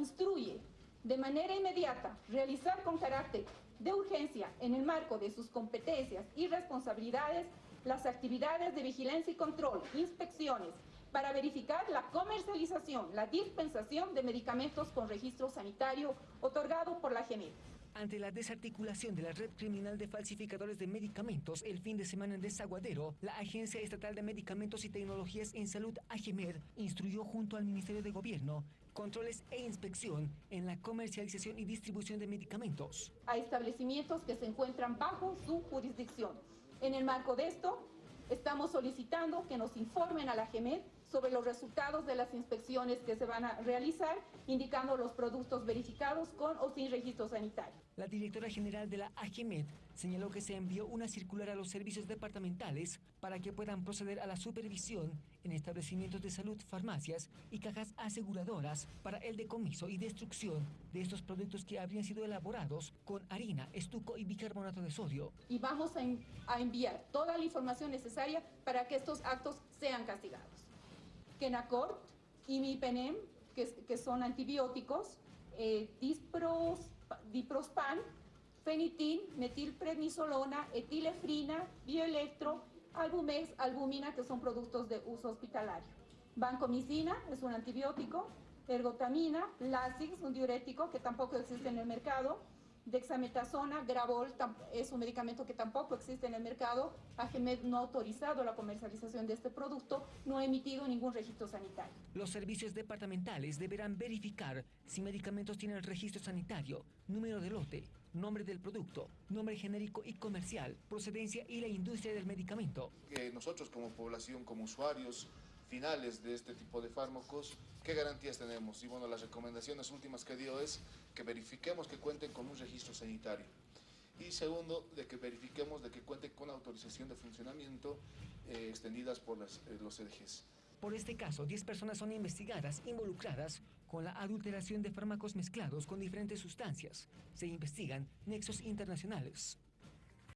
instruye de manera inmediata realizar con carácter de urgencia en el marco de sus competencias y responsabilidades las actividades de vigilancia y control, inspecciones, para verificar la comercialización, la dispensación de medicamentos con registro sanitario otorgado por la GENET. Ante la desarticulación de la red criminal de falsificadores de medicamentos el fin de semana en Desaguadero, la Agencia Estatal de Medicamentos y Tecnologías en Salud, AGEMED, instruyó junto al Ministerio de Gobierno controles e inspección en la comercialización y distribución de medicamentos. A establecimientos que se encuentran bajo su jurisdicción. En el marco de esto, estamos solicitando que nos informen a la AGEMED sobre los resultados de las inspecciones que se van a realizar, indicando los productos verificados con o sin registro sanitario. La directora general de la AGEMED señaló que se envió una circular a los servicios departamentales para que puedan proceder a la supervisión en establecimientos de salud, farmacias y cajas aseguradoras para el decomiso y destrucción de estos productos que habrían sido elaborados con harina, estuco y bicarbonato de sodio. Y vamos a, enviar toda la información necesaria para que estos actos sean castigados. Kenacort, imipenem, que, son antibióticos, eh, diprospan, fenitin, metilprednisolona, etilefrina, bioelectro, albumex, albumina, que son productos de uso hospitalario. Vancomicina es un antibiótico, ergotamina, Lasix, un diurético que tampoco existe en el mercado, Dexametasona, Gravol es un medicamento que tampoco existe en el mercado. AGMED no ha autorizado la comercialización de este producto, no ha emitido ningún registro sanitario. Los servicios departamentales deberán verificar si medicamentos tienen registro sanitario, número de lote, nombre del producto, nombre genérico y comercial, procedencia y la industria del medicamento. nosotros como población, como usuarios, finales de este tipo de fármacos, ¿qué garantías tenemos? Y bueno, las recomendaciones últimas que dio es que verifiquemos que cuenten con un registro sanitario. Y segundo, de que verifiquemos de que cuenten con autorización de funcionamiento eh, extendidas por las, eh, los CDGs. Por este caso, 10 personas son investigadas involucradas con la adulteración de fármacos mezclados con diferentes sustancias. Se investigan nexos internacionales.